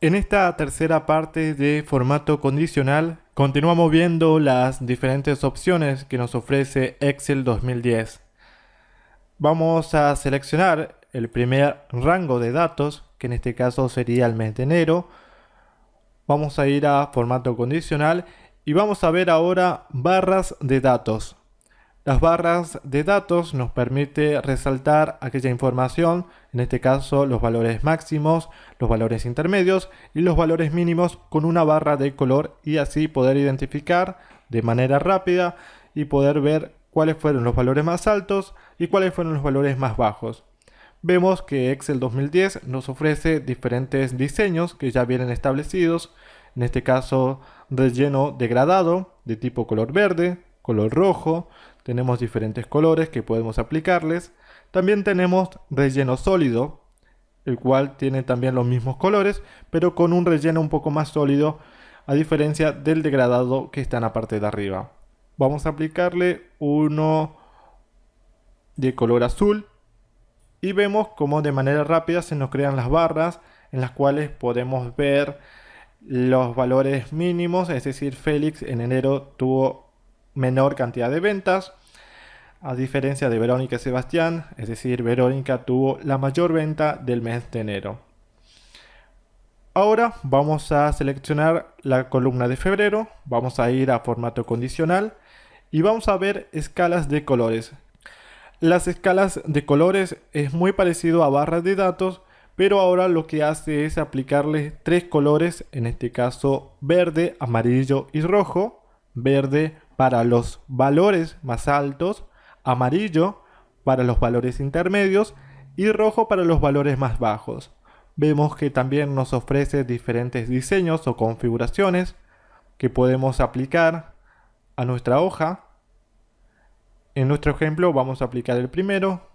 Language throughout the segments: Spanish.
En esta tercera parte de formato condicional continuamos viendo las diferentes opciones que nos ofrece Excel 2010. Vamos a seleccionar el primer rango de datos, que en este caso sería el mes de enero. Vamos a ir a formato condicional y vamos a ver ahora barras de datos. Las barras de datos nos permite resaltar aquella información, en este caso los valores máximos, los valores intermedios y los valores mínimos con una barra de color y así poder identificar de manera rápida y poder ver cuáles fueron los valores más altos y cuáles fueron los valores más bajos. Vemos que Excel 2010 nos ofrece diferentes diseños que ya vienen establecidos, en este caso relleno degradado de tipo color verde, color rojo, tenemos diferentes colores que podemos aplicarles. También tenemos relleno sólido, el cual tiene también los mismos colores, pero con un relleno un poco más sólido, a diferencia del degradado que está en la parte de arriba. Vamos a aplicarle uno de color azul y vemos cómo de manera rápida se nos crean las barras en las cuales podemos ver los valores mínimos, es decir, Félix en enero tuvo menor cantidad de ventas, a diferencia de Verónica y Sebastián, es decir, Verónica tuvo la mayor venta del mes de enero. Ahora vamos a seleccionar la columna de febrero, vamos a ir a formato condicional y vamos a ver escalas de colores. Las escalas de colores es muy parecido a barras de datos, pero ahora lo que hace es aplicarle tres colores, en este caso verde, amarillo y rojo. Verde, para los valores más altos, amarillo para los valores intermedios y rojo para los valores más bajos. Vemos que también nos ofrece diferentes diseños o configuraciones que podemos aplicar a nuestra hoja. En nuestro ejemplo vamos a aplicar el primero.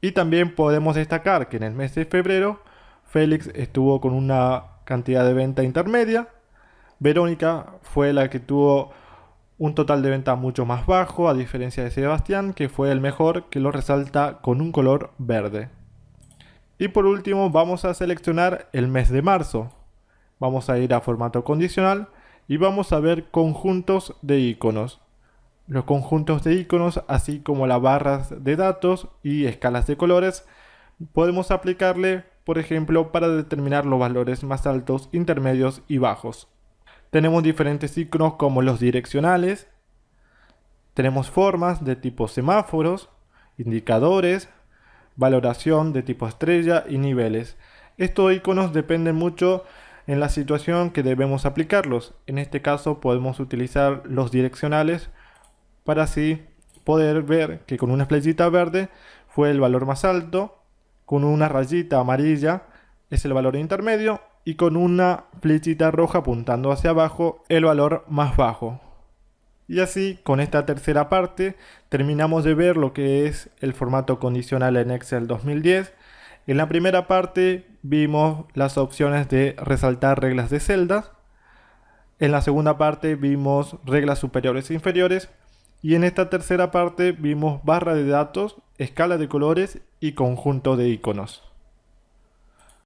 Y también podemos destacar que en el mes de febrero Félix estuvo con una cantidad de venta intermedia Verónica fue la que tuvo un total de venta mucho más bajo, a diferencia de Sebastián, que fue el mejor, que lo resalta con un color verde. Y por último vamos a seleccionar el mes de marzo. Vamos a ir a formato condicional y vamos a ver conjuntos de iconos. Los conjuntos de iconos, así como las barras de datos y escalas de colores, podemos aplicarle, por ejemplo, para determinar los valores más altos, intermedios y bajos. Tenemos diferentes iconos como los direccionales. Tenemos formas de tipo semáforos, indicadores, valoración de tipo estrella y niveles. Estos iconos dependen mucho en la situación que debemos aplicarlos. En este caso podemos utilizar los direccionales para así poder ver que con una flechita verde fue el valor más alto, con una rayita amarilla es el valor intermedio y con una flechita roja apuntando hacia abajo el valor más bajo. Y así, con esta tercera parte, terminamos de ver lo que es el formato condicional en Excel 2010. En la primera parte vimos las opciones de resaltar reglas de celdas. En la segunda parte vimos reglas superiores e inferiores. Y en esta tercera parte vimos barra de datos, escala de colores y conjunto de iconos.